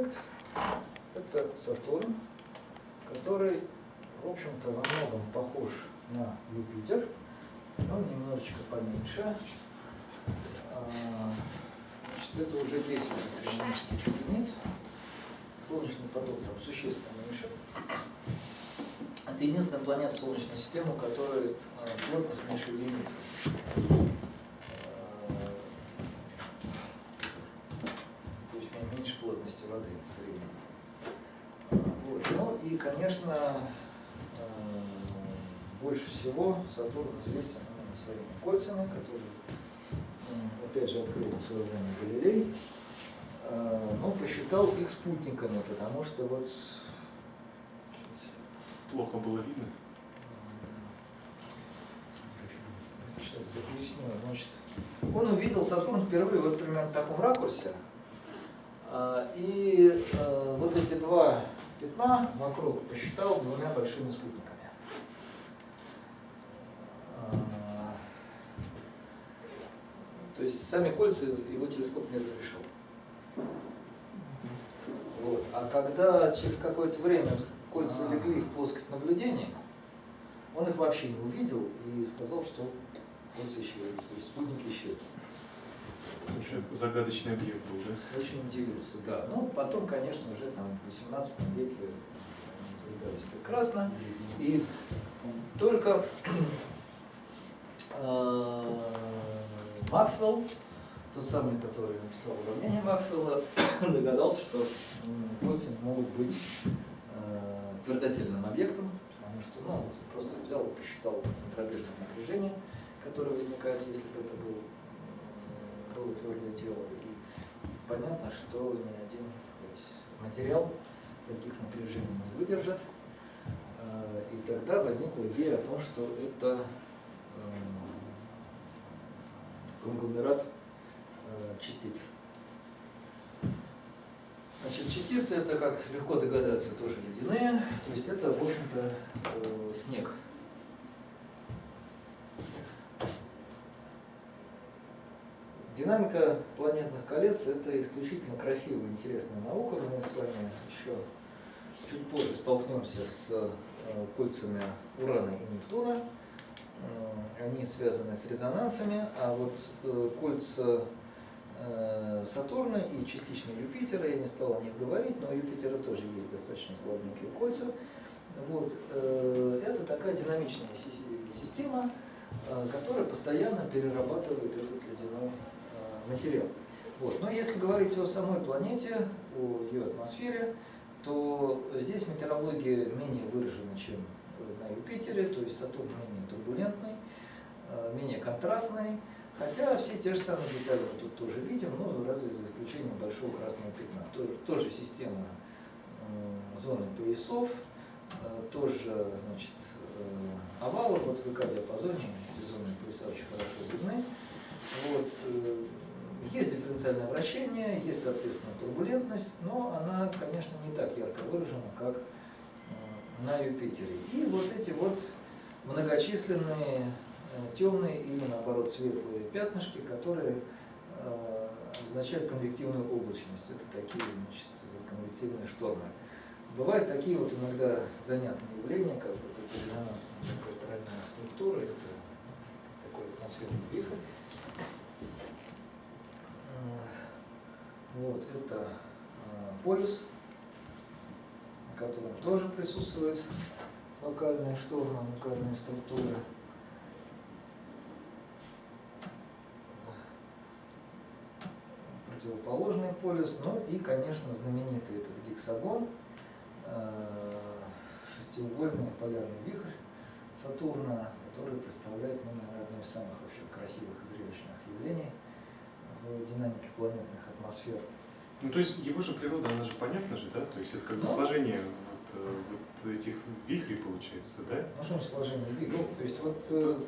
объект – это Сатурн, который, в общем-то, во многом похож на Юпитер, но немножечко поменьше. А, значит, это уже 10 астрономических единиц. Солнечный поток там существенно меньше. Это единственная планета Солнечной системы, у которой а, плотность меньше единицы. Воды в среднем. Вот. Ну и, конечно, больше всего Сатурн известен именно своими кольцами, которые, опять же, открыл в свое время Галилей, но посчитал их спутниками, потому что вот Плохо было видно? Сейчас я поясню. Значит, он увидел Сатурн впервые вот примерно в таком ракурсе. А, и э, вот эти два пятна вокруг посчитал двумя большими спутниками. А, то есть сами кольца его телескоп не разрешил. Вот. А когда через какое-то время кольца легли в плоскость наблюдения, он их вообще не увидел и сказал, что кольца исчезли, то есть спутники исчезли. Очень загадочный объект был, да? Очень удивился, да. Ну, потом, конечно, уже там в 18 веке наблюдались прекрасно. И только э, Максвелл, тот самый, который написал уравнение Максвелла, догадался, что кольца могут быть твердотельным объектом, потому что ну, просто взял и посчитал центробежное напряжение, которое возникает, если бы это был, было твердое тело. И понятно, что ни один так сказать, материал таких напряжений не выдержит. А, и тогда возникла идея о том, что это конгломерат э, частиц. Значит, частицы это, как легко догадаться, тоже ледяные, то есть это, в общем-то, э, снег. Динамика планетных колец – это исключительно красивая, интересная наука. Мы с вами еще чуть позже столкнемся с э, кольцами Урана и Нептуна. Э, они связаны с резонансами, а вот э, кольца Сатурна и частично Юпитера, я не стал о них говорить, но у Юпитера тоже есть достаточно слабенькие кольца. Вот. Это такая динамичная система, которая постоянно перерабатывает этот ледяной материал. Вот. Но если говорить о самой планете, о ее атмосфере, то здесь метеорология менее выражена, чем на Юпитере, то есть Сатурн менее турбулентный, менее контрастный, Хотя все те же самые детали мы тут тоже видим, но разве за исключением большого красного пятна. Тоже, система э, зоны поясов, э, тоже значит, э, овалы, вот в ИК-диапазоне эти зоны пояса очень хорошо видны. Вот, э, есть дифференциальное вращение, есть, соответственно, турбулентность, но она, конечно, не так ярко выражена, как э, на Юпитере. И вот эти вот многочисленные Э, темные или наоборот светлые пятнышки, которые э, обозначают конвективную облачность. Это такие значит, конвективные штормы. Бывают такие вот иногда занятные явления, как вот это резонансная структура, это такой атмосферный вихрь. Вот, это полюс, на котором тоже присутствует локальные штормы, локальные структуры. противоположный полюс, ну и, конечно, знаменитый этот гексагон, э, шестиугольный полярный вихрь Сатурна, который представляет, ну, наверное, одно из самых вообще красивых и зрелищных явлений в динамике планетных атмосфер. Ну, то есть его же природа, она же понятна же, да? То есть это как бы ну, сложение вот, э, вот этих вихрей получается, да? Ну, что сложение вихрей? Ну, то есть вот э,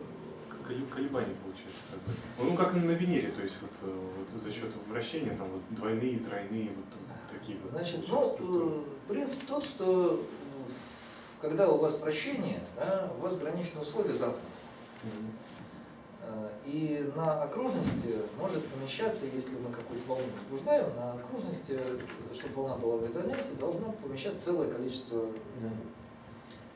колебания получается. Как бы. Ну, как на Венере, то есть вот, э, вот за счет вращения там вот двойные, тройные, вот такие вот. Значит, ну, э, принцип тот, что когда у вас вращение, да, у вас граничные условия замкнуты. Mm -hmm. Э, и на окружности может помещаться, если мы какую-то волну возбуждаем, на окружности, чтобы волна была в резонансе, должно помещаться целое количество волн.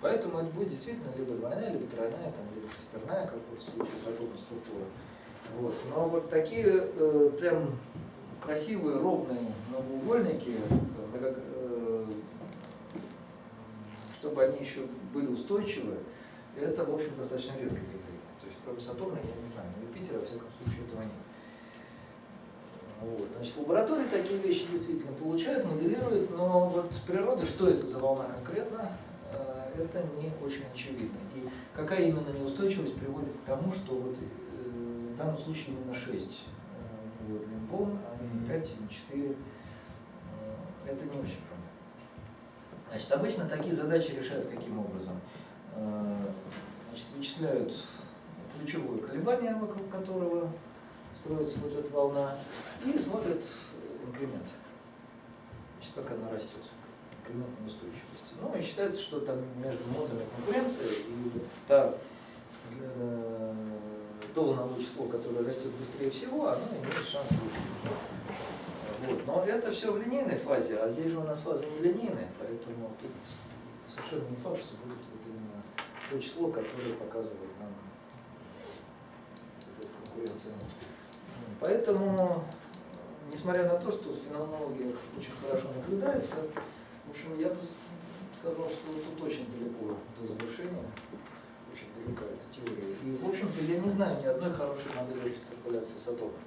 Поэтому это будет действительно либо двойная, либо тройная, там, либо шестерная, как в случае с атомной структурой. Вот. Но вот такие э, прям красивые, ровные многоугольники, э, э, чтобы они еще были устойчивы, это, в общем, достаточно есть, кроме Сатурна, я не знаю, но Юпитера, во всяком случае, этого нет. Вот. Значит, лаборатории такие вещи действительно получают, моделируют, но вот природа, что это за волна конкретно, э, это не очень очевидно. И какая именно неустойчивость приводит к тому, что вот в данном случае именно 6 вот, лимбом, а не 5 или 4. Это не очень понятно. Значит, обычно такие задачи решают каким образом? Э, значит, вычисляют ключевое колебание, вокруг которого строится вот эта волна, и смотрят инкремент. Значит, как она растет. Инкремент неустойчивости. Ну и считается, что там между модами конкуренции и та э, то волновое число, которое растет быстрее всего, оно имеет шанс выжить. Вот. Но это все в линейной фазе, а здесь же у нас фаза не линейная, поэтому тут совершенно не факт, что будет вот именно то число, которое показывает нам конкуренцию. Поэтому, несмотря на то, что в феноменологии очень хорошо наблюдается, в общем, я бы сказал, что тут очень далеко до завершения очень далека эта теория. И, в общем-то, я не знаю ни одной хорошей модели общей циркуляции Сатурна.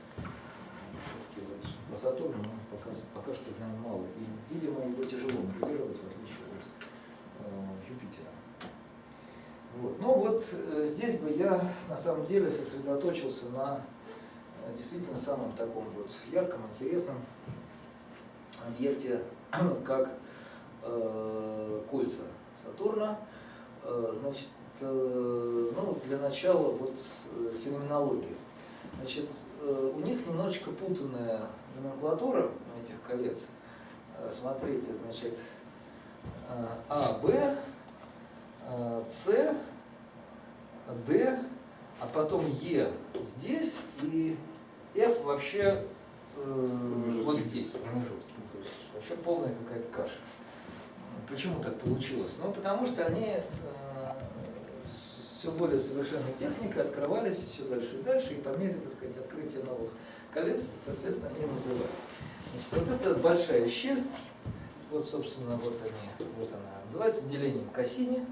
По Сатурну мы пока, пока что знаем мало. И, видимо, его тяжело моделировать, в отличие от э, Юпитера. Вот. Ну вот э, здесь бы я на самом деле сосредоточился на э, действительно самом таком вот ярком, интересном объекте, как э, кольца Сатурна. Э, значит, Э, ну, для начала вот э, феноменология. Значит, у них немножечко путанная номенклатура этих колец. Смотрите, значит, А, Б, С, Д, а потом Е здесь и F вообще э, вот здесь, в промежутке. То есть вообще полная какая-то каша. Почему так получилось? Ну, потому что они все более совершенной техникой открывались все дальше и дальше, и по мере, так сказать, открытия новых колец, соответственно, они называют. Значит, вот эта большая щель, вот, собственно, вот они, вот она, называется делением Кассини,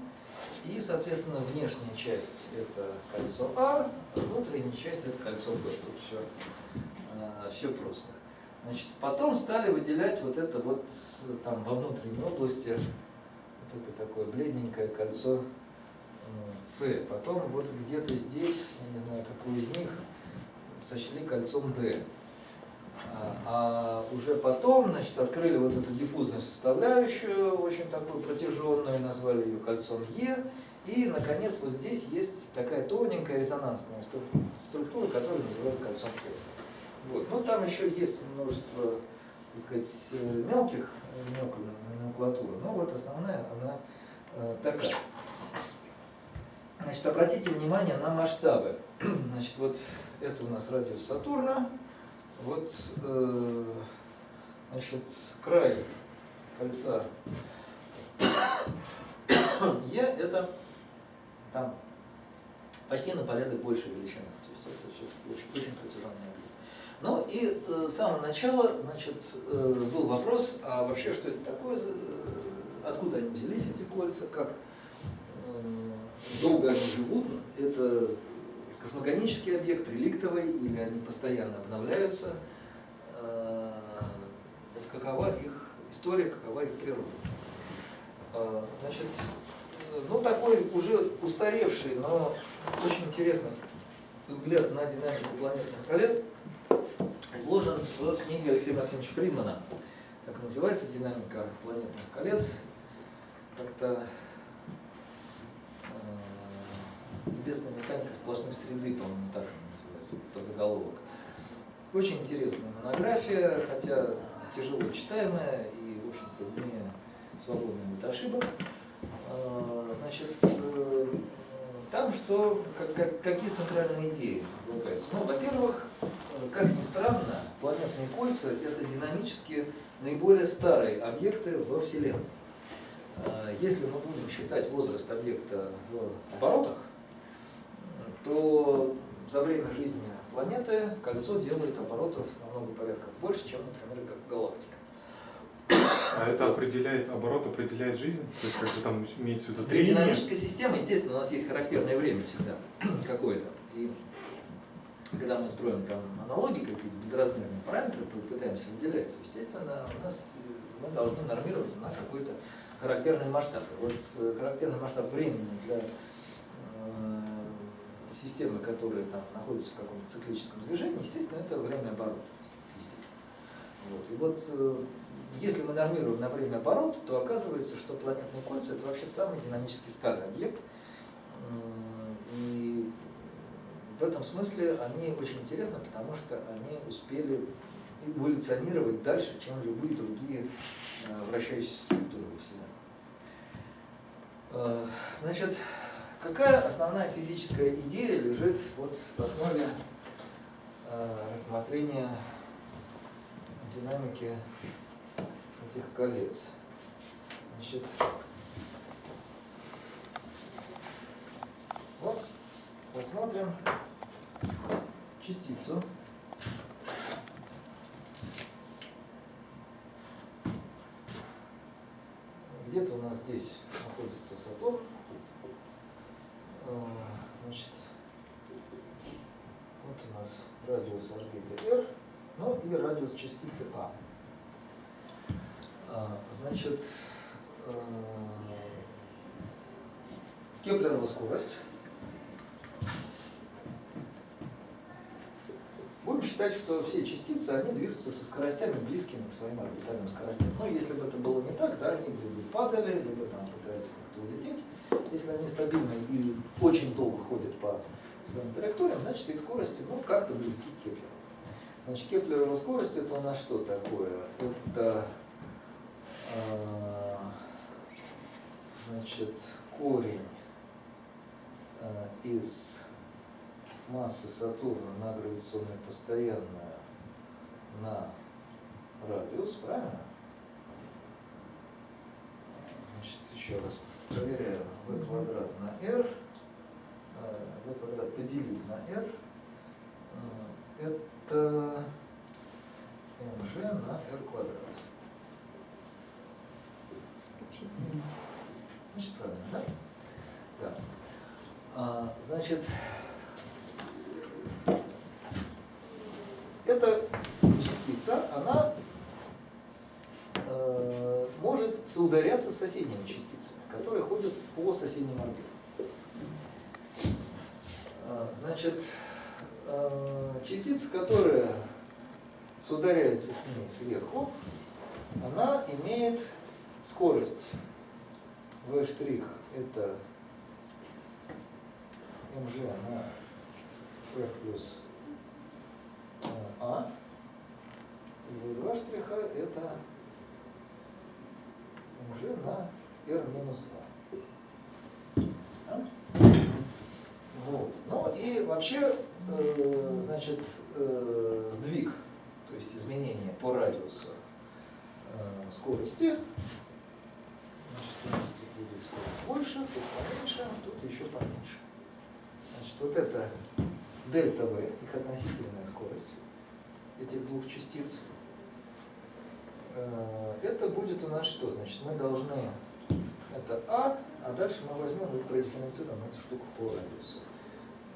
и, соответственно, внешняя часть это кольцо А, а внутренняя часть это кольцо Б. Тут все, а, все просто. Значит, потом стали выделять вот это вот там во внутренней области, вот это такое бледненькое кольцо с. Потом вот где-то здесь, я не знаю, какую из них, сочли кольцом D. А, а уже потом, значит, открыли вот эту диффузную составляющую, очень такую протяженную, назвали ее кольцом Е. И, наконец, вот здесь есть такая тоненькая резонансная структура, которую называют кольцом Q. Вот. Ну, там еще есть множество, так сказать, мелких, мелкой номенклатуры, но вот основная, она э, такая. Значит, обратите внимание на масштабы. Значит, вот это у нас радиус Сатурна. Вот, э, значит, край кольца Е это там почти на порядок больше величины. То есть это все очень, очень протяженный объект. Ну и э, с самого начала, значит, э, был вопрос, а вообще что это такое, э, откуда они взялись, эти кольца, как долго они живут, это космогонический объект, реликтовый, или они постоянно обновляются. Э, вот какова их история, какова их природа. Э, значит, ну такой уже устаревший, но очень интересный взгляд на динамику планетных колец изложен в книге Алексея Максимовича Фридмана. Как называется «Динамика планетных колец». Как-то Небесная механика сплошной среды, по-моему, так она называется, по заголовок. Очень интересная монография, хотя тяжело читаемая и, в общем-то, не свободная от ошибок. А, значит, э, там что, как, как, какие центральные идеи излагаются? Ну, во-первых, как ни странно, планетные кольца – это динамически наиболее старые объекты во Вселенной. А, если мы будем считать возраст объекта в оборотах, то за время жизни планеты кольцо делает оборотов на много порядков больше, чем, например, галактика. А это определяет, оборот определяет жизнь? То есть как-то там имеется в виду Для динамической системы, естественно, у нас есть характерное время всегда какое-то. И когда мы строим там аналогии, какие-то безразмерные параметры, пытаемся выделять, то, естественно, у нас э, мы должны нормироваться на какой-то характерный масштаб. Вот характерный масштаб времени для э, системы, которая там находится в каком-то циклическом движении, естественно, это время оборота. Вот. И вот э, если мы нормируем на время оборот, то оказывается, что планетные кольца это вообще самый динамически старый объект. И в этом смысле они очень интересны, потому что они успели эволюционировать дальше, чем любые другие э, вращающиеся структуры во Вселенной. Э, значит, какая основная физическая идея лежит вот в основе э, рассмотрения динамики этих колец? Значит, вот, посмотрим частицу. Где-то у нас здесь находится Сатурн. А, значит, вот у нас радиус орбиты R, ну и радиус частицы А. а значит, а, Кеплерова скорость Будем считать, что все частицы, они движутся со скоростями близкими к своим орбитальным скоростям. Но если бы это было не так, да, они либо падали, либо там пытаются как-то улететь. Если они стабильны и очень долго ходят по своим траекториям, значит их скорости ну, как-то близки к Кеплеру. Значит, Кеплерова скорость это у нас что такое? Это э, значит, корень э, из массы Сатурна на гравитационное постоянное на радиус, правильно? Значит, еще раз проверяем. v квадрат на r, v квадрат поделить на r, это mg на r квадрат. Значит, правильно, да? Да. А, значит, эта частица, она э, может соударяться с соседними частицами, которые ходят по соседним орбитам. Э, значит, э, частица, которая соударяется с ней сверху, она имеет скорость v' это mg на p плюс а. И V2 штриха это на R минус А. Вот. Ну и вообще, э, значит, э, сдвиг, то есть изменение по радиусу э, скорости. Значит, у будет скорость больше, тут поменьше, тут еще поменьше. Значит, вот это дельта V, их относительная скорость этих двух частиц, это будет у нас что? Значит, мы должны, это А, а дальше мы возьмем и продифференцируем эту штуку по радиусу.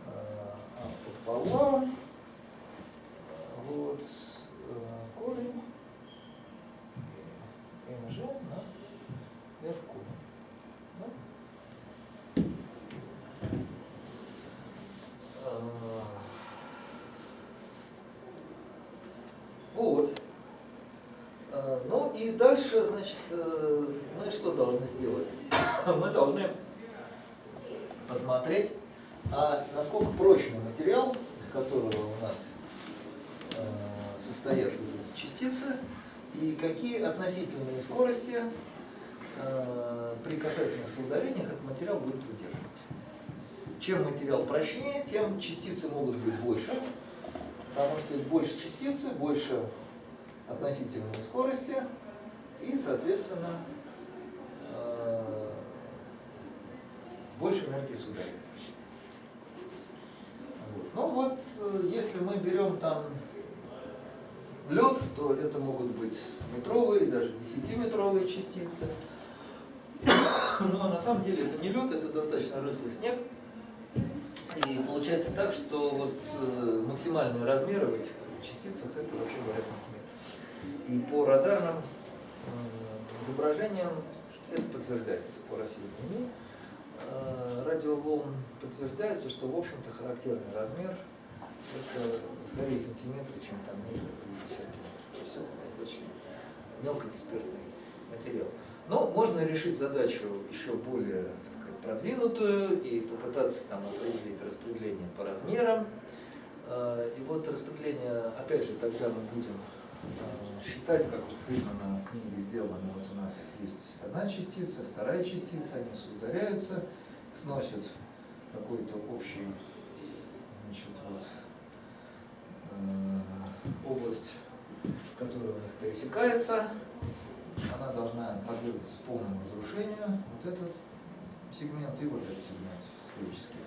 Э, а пополам, вот, э, корень, МЖ на R Вот. А, ну дальше, значит, э, мы что должны сделать? Мы должны посмотреть, а насколько прочный материал, из которого у нас э, состоят вот эти частицы, и какие относительные скорости э, при касательных соударениях этот материал будет выдерживать. чем материал прочнее, тем частицы могут быть больше, потому что больше частицы, больше относительной скорости и, соответственно, э, больше энергии сюда. Вот. Ну вот, э, если мы берем там лед, то это могут быть метровые, даже десятиметровые частицы. Но на самом деле это не лед, это достаточно рыхлый снег. И получается так, что вот э, максимальные размеры в этих частицах это вообще говоря сантиметр. И по радарным э, изображениям это подтверждается по России. Э, радиоволн подтверждается, что в общем-то характерный размер это скорее сантиметры, чем там метры или десятки метров. То есть это достаточно мелкодисперсный материал. Но можно решить задачу еще более так сказать, продвинутую и попытаться там определить распределение по размерам. Э, и вот распределение, опять же, тогда мы будем считать, как у Фридмана в книге сделано. Вот у нас есть одна частица, вторая частица, они соударяются, сносят какой-то общий значит, вот, э, область, которая у них пересекается, она должна подвергнуться полному разрушению. Вот этот сегмент и вот этот сегмент сферический.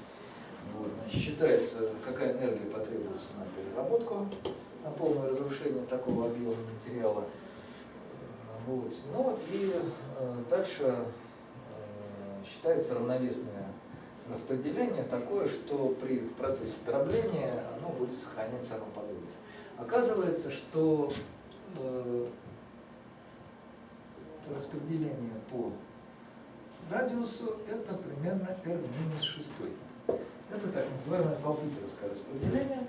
Вот, значит, считается, какая энергия потребуется на переработку, на полное разрушение такого объема материала. Вот. Ну и э, дальше э, считается равновесное распределение такое, что при в процессе дробления оно будет сохранять само подобие. Оказывается, что э, распределение по радиусу это примерно R-6. Это так называемое салпитеровское распределение,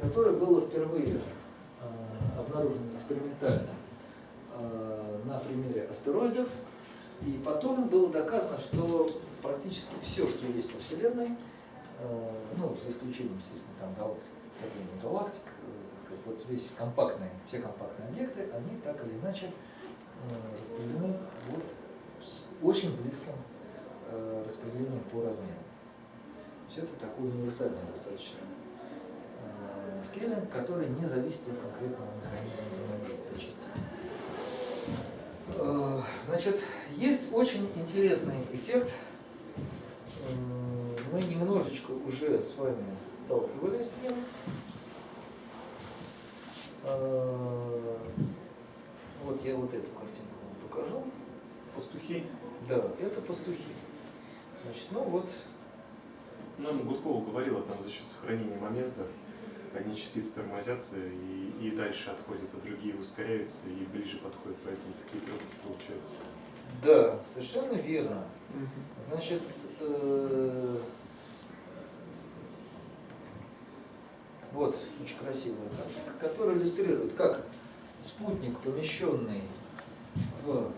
которое было впервые э, обнаружено экспериментально э, на примере астероидов. И потом было доказано, что практически все, что есть во Вселенной, э, ну, за исключением, естественно, там галактик, галактик, сказать, вот весь компактные, все компактные объекты, они так или иначе распределены вот с очень близким распределением по размеру. Есть это такой универсальный достаточно скейлинг, который не зависит от конкретного механизма взаимодействия частиц. Э, значит, есть очень интересный эффект. Мы немножечко уже с вами сталкивались с ним. Вот я вот эту картинку вам покажу. Пастухи? Да, это пастухи. Значит, ну вот. Ну, Гудкова говорила, там за счет сохранения момента одни частицы тормозятся и, и дальше отходят, а другие ускоряются и ближе подходят, поэтому такие пробки получаются. Да, совершенно верно. Значит, э, вот очень красивая картинка, которая иллюстрирует, как спутник, помещенный в э,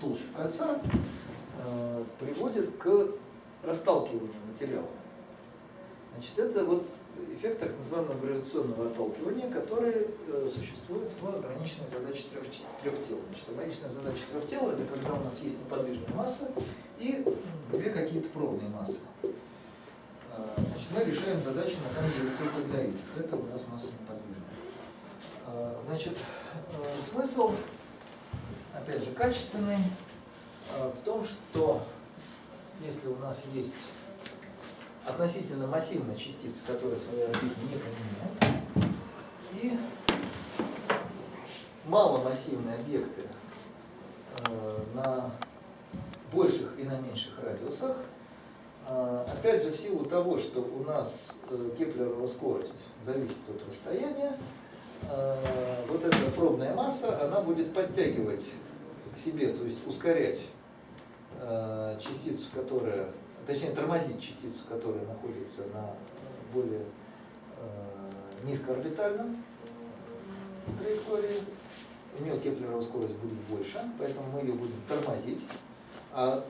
толщу кольца, э, приводит к расталкиванию материала. Значит, это вот эффект так называемого гравитационного отталкивания, который э, существует в ограниченной задаче трех, трех тел. Значит, ограниченная задача трех тел – это когда у нас есть неподвижная масса и две какие-то пробные массы. Значит, мы решаем задачу на самом деле только для этих. Это у нас масса неподвижная. Э, значит, э, смысл, опять же, качественный э, в том, что если у нас есть относительно массивная частица, которая свои орбиты не поменяет, и маломассивные объекты на больших и на меньших радиусах, опять же, в силу того, что у нас Кеплерова скорость зависит от расстояния, Э, вот эта пробная масса, она будет подтягивать к себе, то есть ускорять э, частицу, которая, точнее тормозить частицу, которая находится на более э, низкоорбитальном траектории. У нее Кеплерова скорость будет больше, поэтому мы ее будем тормозить. А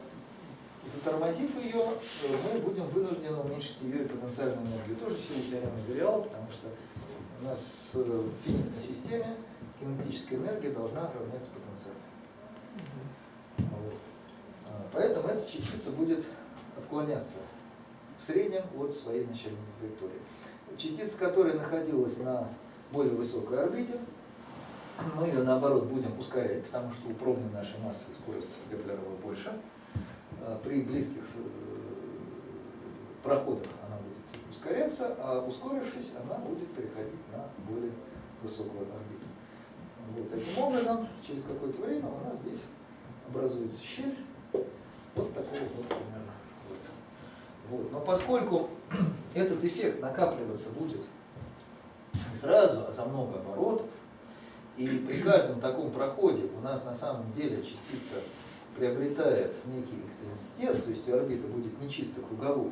затормозив ее, мы будем вынуждены уменьшить ее и потенциальную энергию. Тоже в силу теоремы Бериала, потому что у нас в финитной системе кинетическая энергия должна равняться потенциалу. Вот. А, поэтому эта частица будет отклоняться в среднем от своей начальной траектории. Частица, которая находилась на более высокой орбите, мы ее наоборот будем ускорять, потому что у пробной нашей массы скорость Кеплерова больше. А при близких э, проходах она будет ускоряться, а ускорившись, она будет переходить на более высокую орбиту. Вот таким образом, через какое-то время у нас здесь образуется щель вот такого вот примерно. Вот. Но поскольку этот эффект накапливаться будет не сразу, а за много оборотов, и при каждом таком проходе у нас на самом деле частица приобретает некий экстренситет, то есть ее орбита будет не чисто круговой,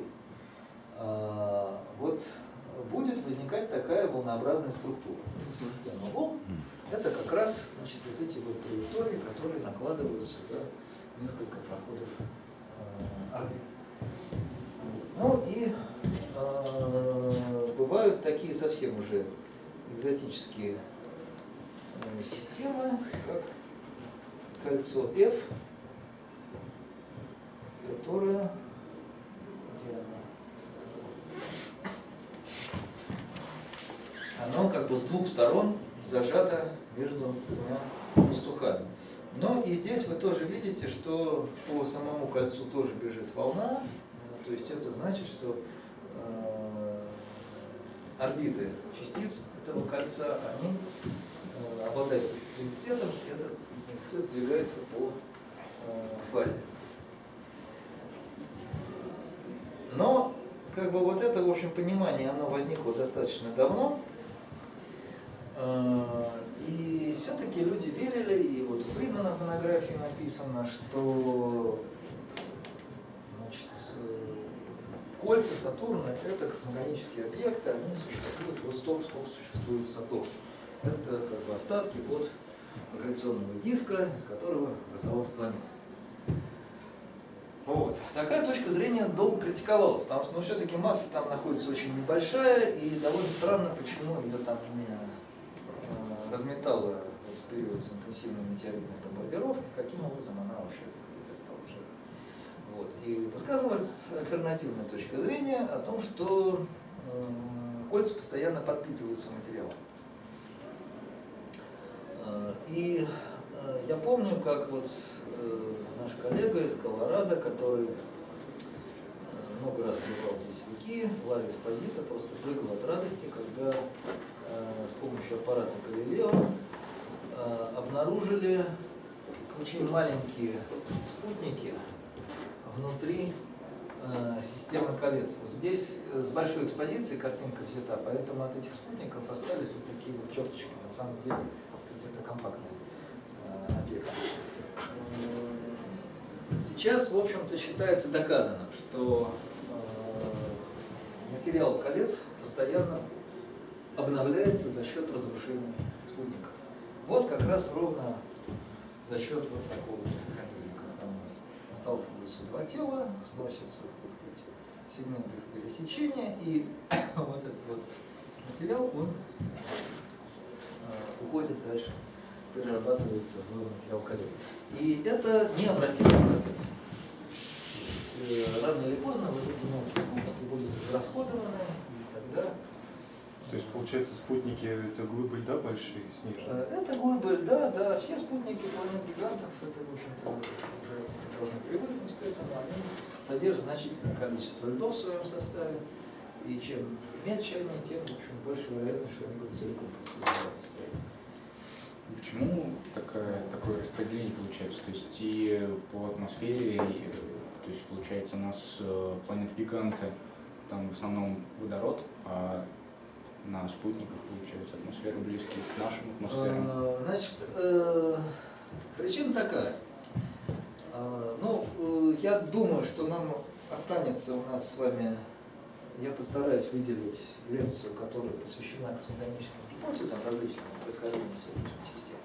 а, вот будет возникать такая волнообразная структура. Система волн – это как раз значит, вот эти вот траектории, которые накладываются за несколько проходов э, орбит. Ну и э, бывают такие совсем уже экзотические э, системы, как кольцо F, которое оно как бы с двух сторон зажато между двумя пастухами. Но и здесь вы тоже видите, что по самому кольцу тоже бежит волна, то есть это значит, что э, орбиты частиц этого кольца, они э, обладают экстенситетом, и этот экстенситет сдвигается по э, фазе. Но как бы вот это, в общем, понимание, оно возникло достаточно давно, и все-таки люди верили, и вот в Фридмана монографии написано, что значит, э, кольца Сатурна – это космогонические объекты, они существуют вот столько, сколько существует Сатурн. Это как бы остатки от аккреционного диска, из которого образовалась планета. Вот. Такая точка зрения долго критиковалась, потому что ну, все-таки масса там находится очень небольшая, и довольно странно, почему ее там не э, разметало в период с интенсивной метеоритной бомбардировки, каким образом она вообще так осталась жива. Вот. И высказывалась альтернативная точка зрения о том, что э, кольца постоянно подпитываются материалом. Э, и э, я помню, как вот наш коллега из Колорадо, который много раз бывал здесь в ИКИ, Ларри Эспозита, просто прыгал от радости, когда с помощью аппарата Галилео обнаружили очень маленькие спутники внутри системы колец. Вот здесь с большой экспозицией картинка взята, поэтому от этих спутников остались вот такие вот черточки. На самом деле это компактный э, объект. Сейчас, в общем-то, считается доказанным, что э, материал колец постоянно обновляется за счет разрушения спутника. Вот как раз ровно за счет вот такого механизма, сталкиваются два тела, сносятся так сказать, сегменты их пересечения, и вот этот вот материал, он Э, уходит дальше, перерабатывается в материал колец. И это необратимый процесс. Есть, э, рано или поздно вот эти мелкие спутники будут израсходованы, и тогда то есть, получается, спутники это глыбы льда большие, снежные? Э, это глыбы льда, да. Все спутники планет-гигантов, это, в общем-то, уже должны привыкнуть к этому. Они содержат значительное количество льдов в своем составе. И чем меньше они, тем в общем, больше вероятность, что они будут целиком просто. Почему такое, такое распределение получается? То есть и по атмосфере, и, то есть получается у нас э, планеты-гиганты, там в основном водород, а на спутниках получается атмосфера близкие к нашим атмосферам. А, значит, э, причина такая. А, ну, э, я думаю, что нам останется у нас с вами я постараюсь выделить лекцию, которая посвящена космогоническим гипотезам различным происхождения Солнечной системы.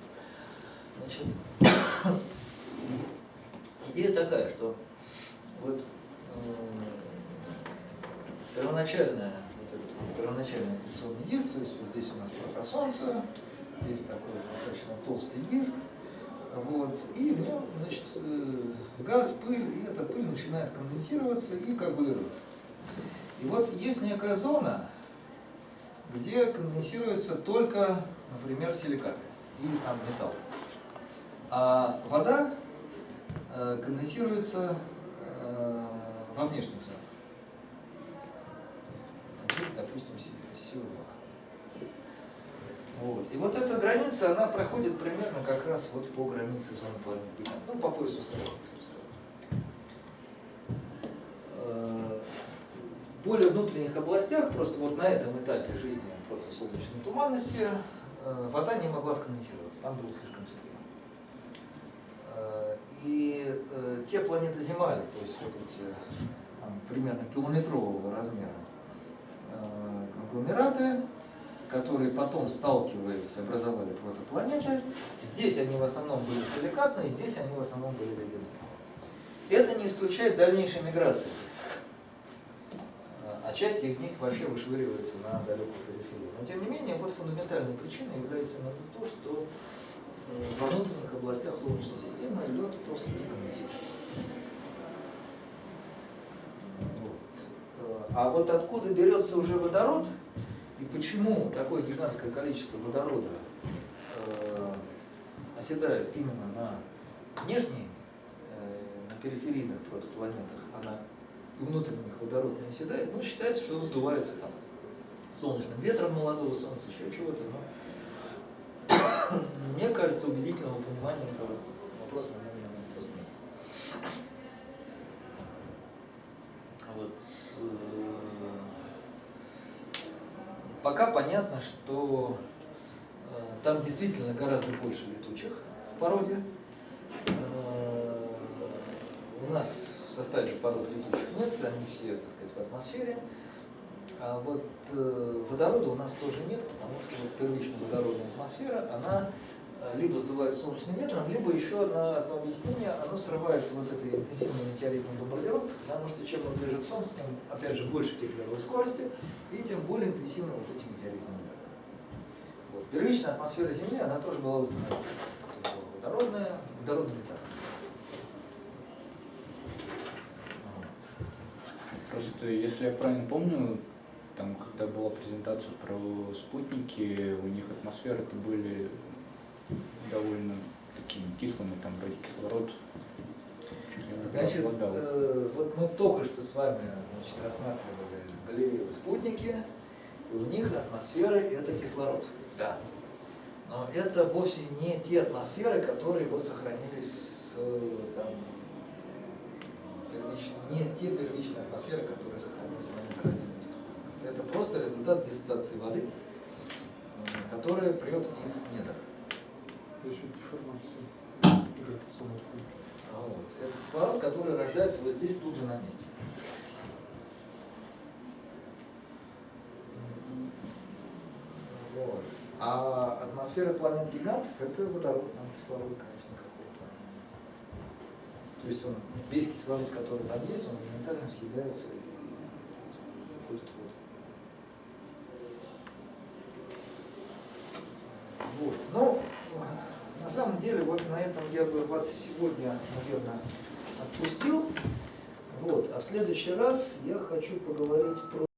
Значит, идея такая, что вот э, первоначальная, вот этот, первоначальный аккреционный диск, то есть вот здесь у нас протосолнце, здесь такой достаточно толстый диск, вот, и в нем, значит, э, газ, пыль, и эта пыль начинает конденсироваться и коагулировать. И вот есть некая зона, где конденсируется только, например, силикаты и там, металл. А вода э, конденсируется э, во внешних зонах. Здесь, допустим, сила. Вот. И вот эта граница, она проходит примерно как раз вот по границе зоны планеты. Ну, по поясу стрелок, В более внутренних областях, просто вот на этом этапе жизни протосолнечной туманности, э, вода не могла сконденсироваться, там было слишком тепло. Э, и э, те планеты Земали, то есть вот эти там, примерно километрового размера конгломераты, которые потом, сталкиваясь, образовали протопланеты. Здесь они в основном были силикатные, здесь они в основном были ледяные. Это не исключает дальнейшей миграции а часть из них вообще вышвыривается на далекую периферию. Но тем не менее, вот фундаментальной причиной является именно то, что во внутренних областях Солнечной системы лед просто не конденсируется. А вот откуда берется уже водород, почему такое гигантское количество водорода э, оседает именно на внешней, э, на периферийных протопланетах, а на внутренних водород не оседает, ну, считается, что он сдувается там солнечным ветром молодого солнца, еще чего-то, но мне кажется, убедительного понимания этого вопроса, наверное, просто нет. Вот, э, пока понятно, что э, там действительно гораздо больше летучих в породе. Э, у нас в составе пород летучих нет, они все, так сказать, в атмосфере. А вот э, водорода у нас тоже нет, потому что вот первичная водородная атмосфера, она либо сдувает солнечным ветром, либо еще одно, одно объяснение, оно срывается вот этой интенсивной метеоритной бомбардировкой, потому что чем он ближе к Солнцу, тем, опять же, больше кеплеровой скорости, и тем более интенсивны вот эти метеоритные удары. Вот. Первичная атмосфера Земли, она тоже была восстановлена. Водородная, водородный металл. Просто, если я правильно помню, там, когда была презентация про спутники, у них атмосферы-то были довольно такими кислыми, там вроде кислород. Значит, э, вот мы только что с вами значит, рассматривали галерею спутники, и у них атмосферы это кислород. Да. Но это вовсе не те атмосферы, которые вот сохранились с, там, первичные, не те первичные атмосферы, которые сохранились в момент рождения Это просто результат диссоциации воды, которая прет из недр. Счет деформации а вот. Это кислород, который рождается вот здесь, тут же на месте. Вот. А атмосфера планет гигантов это водород, кислород, конечно. То есть он, весь кислород, который там есть, он моментально съедается и уходит в воду. Вот. Но на самом деле вот на этом я бы вас сегодня, наверное, отпустил. Вот. А в следующий раз я хочу поговорить про